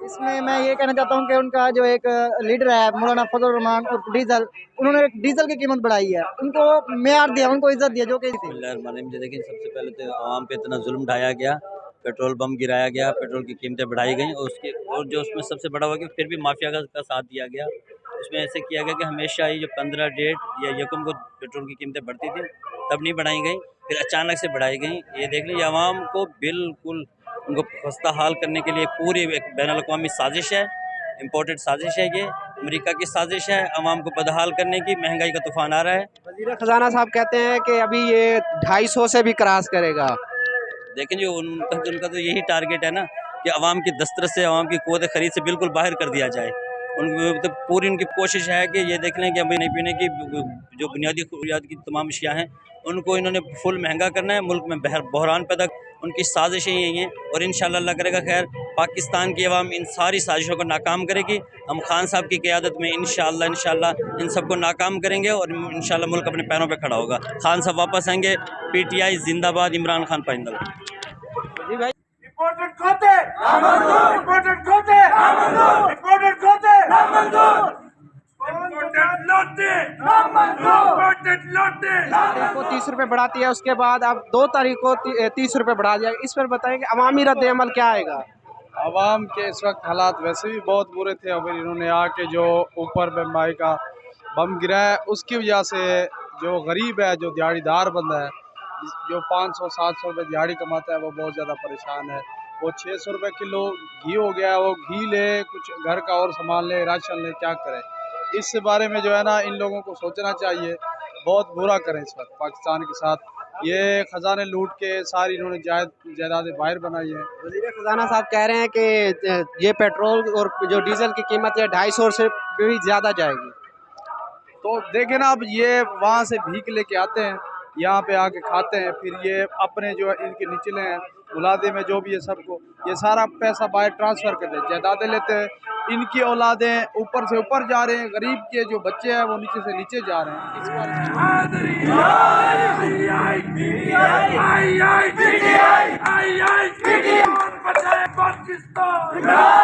اس میں میں یہ کہنا چاہتا ہوں کہ ان کا جو ایک لیڈر ہے مولانا فضل الرحمان اور ڈیزل انہوں نے ڈیزل کی قیمت بڑھائی ہے۔ ان کو معیار دیا ان کو عزت دیا جو کہ بسم اللہ الرحمن الرحیم دیکھیں سب سے پہلے تو عوام پہ اتنا ظلم ڈھایا گیا پیٹرول بم گرایا گیا پیٹرول کی قیمتیں بڑھائی گئیں اور اس کے اور جو اس میں سب سے بڑا ہوا کہ پھر بھی مافیا کا کا ساتھ دیا گیا۔ اس میں ایسے کیا گیا کہ ہمیشہ یہ جو پندرہ ڈیٹ یا یکم کو پیٹرول کی قیمتیں بڑھتی تھیں تب نہیں بڑھائی گئیں۔ پھر اچانک سے بڑھائی گئیں۔ یہ دیکھ لیجیے عوام کو بالکل ان کو خستہ حال کرنے کے لیے پوری ایک بین الاقوامی سازش ہے امپورٹڈ سازش ہے یہ۔ امریکہ کی سازش ہے عوام کو بدحال کرنے کی مہنگائی کا طوفان آ رہا ہے۔ وزیر خزانہ صاحب کہتے ہیں کہ ابھی یہ ڈھائی سو سے بھی کراس کرے گا۔ لیکن جو ان کا ان کا تو یہی ٹارگیٹ ہے نا کہ عوام کی دسترس سے عوام کی قوت خرید سے بالکل باہر کر دیا جائے۔ ان کی تو مطلب پوری ان کی کوشش ہے کہ یہ دیکھ لیں کہ ابھی نہیں پینے کی، جو بنیادی ضروریات کی تمام اشیاء ہیں، ان کو انہوں نے فل مہنگا کرنا ہے، ملک میں بہر، بحران پیدا ان کی سازشیں یہی ہیں اور انشاءاللہ اللہ کرے گا خیر، پاکستان کی عوام ان ساری سازشوں کو ناکام کرے گی۔ ہم خان صاحب کی قیادت میں انشاءاللہ انشاءاللہ ان سب کو ناکام کریں گے اور انشاءاللہ ملک اپنے پیروں پہ کھڑا ہوگا۔ خان صاحب واپس آئیں گے، پی ٹی آئی زندہ باد، عمران خان پائندہ کو تیس روپے بڑھاتی ہے، اس کے بعد اب دو تاریخ کو تیس روپے بڑھا دیا۔ اس پر بتائیں کہ عوامی رد عمل کیا آئے گا؟ عوام کے اس وقت حالات ویسے بھی بہت برے تھے۔ اور پھر انہوں نے آ کے جو اوپر بمبائی کا بم گرا ہے، اس کی وجہ سے جو غریب ہے، جو دیہڑی دار بندہ ہے، جو پانچ سو، سات سو روپے دیہڑی کماتا ہے، وہ بہت زیادہ پریشان ہے۔ وہ چھ سو روپے کلو گھی ہو گیا ہے، وہ گھی لے، کچھ گھر کا اور سامان لے، راشن لے، کیا کرے؟ اس بارے میں جو ہے نا ان لوگوں کو سوچنا چاہیے۔ بہت برا کریں اس وقت پاکستان کے ساتھ۔ یہ خزانے لوٹ کے ساری انہوں نے جائید جائیدادیں باہر بنائی ہیں۔ وزیر خزانہ صاحب کہہ رہے ہیں کہ یہ پیٹرول اور جو ڈیزل کی قیمت ہے ڈھائی سو سے بھی زیادہ جائے گی۔ تو دیکھیں نا اب یہ وہاں سے بھیک لے کے آتے ہیں یہاں پہ آ کے کھاتے ہیں۔ پھر یہ اپنے جو ان کے نچلے ہیں اولادے میں جو بھی ہے سب کو یہ سارا پیسہ باہر ٹرانسفر کرتے ہیں جائیدادیں لیتے ہیں ان کی اولادیں اوپر سے اوپر جا رہے ہیں غریب کے جو بچے ہیں وہ نیچے سے نیچے جا رہے ہیں اس